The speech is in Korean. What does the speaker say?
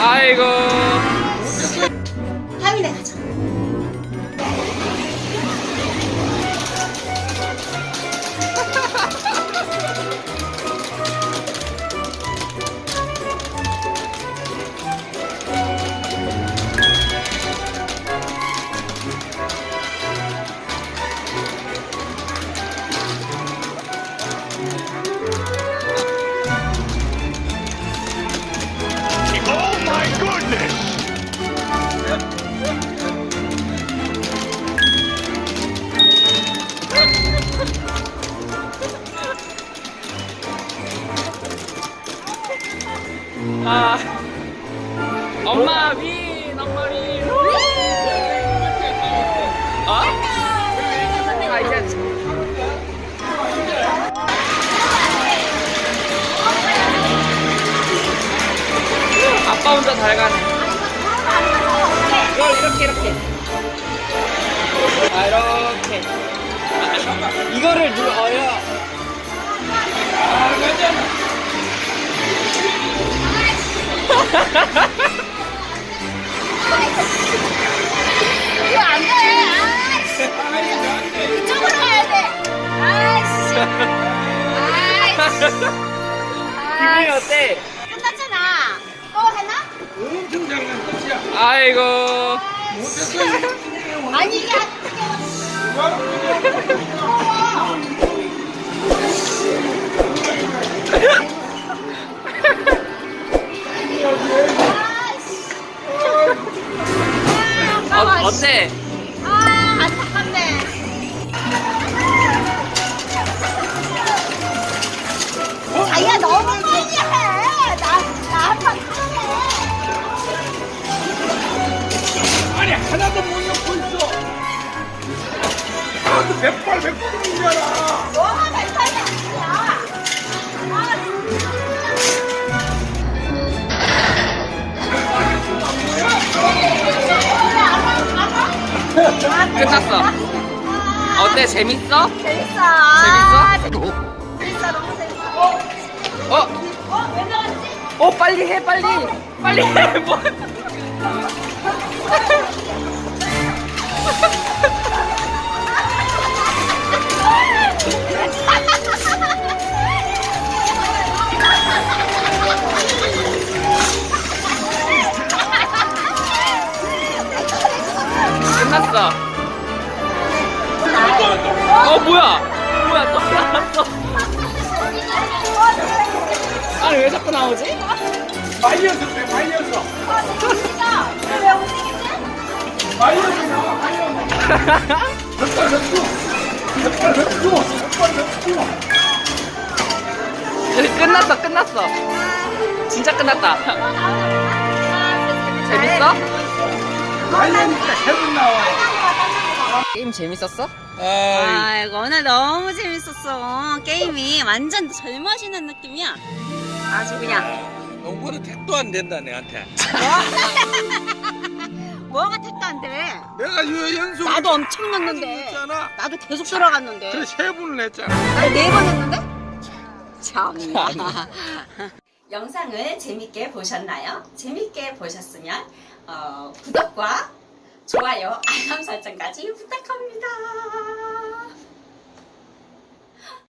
아이고. 엄마 위, 엄마 위. 어? 아. 아빠 혼자 잘 가네. 이거 이렇게 이렇게. 아 이렇게. 이거를 눌러요. 아 맞아. 이거 안 돼. 아이씨. 이쪽으로 가야 돼. 아이씨. 아이씨. 기분이 어때? 끝났잖아. 또 하나? 엄청 잘난 것이야. 아이고. 못했어. 아니 이게 어, 어때? 아 안타깝네. 자기야 너무 빨리 해. 나 나한판 아니 하나도 못 넣고 있어. 나도 백발 백중이잖아. 끝났어. 어때? 재밌어? 재밌어. 재밌어? 재밌어 너무 재밌어. 어? 어? 왜 나왔지? 어 빨리 해 빨리 빨리 해 뭐. 났어. 어 뭐야? 뭐야 또 나왔어? 아니 왜 자꾸 나오지? 왜 움직이지? 백발 백중. 끝났어 끝났어. 진짜 끝났다. 재밌어? 말려니까 세분 나와. 게임 재밌었어? 아이고 오늘 너무 재밌었어 게임이 완전 젊어지는 느낌이야 아주 그냥 농구는 택도 안 된다 내한테. 뭐가 택도 안 돼 내가 유 연속. 나도 엄청 했잖아. 나도 계속 들어갔는데 그래 세 분을 했잖아. 아니 네번 했는데? 참나 영상을 재밌게 보셨나요? 재밌게 보셨으면 어, 구독과 좋아요, 알람 설정까지 부탁합니다.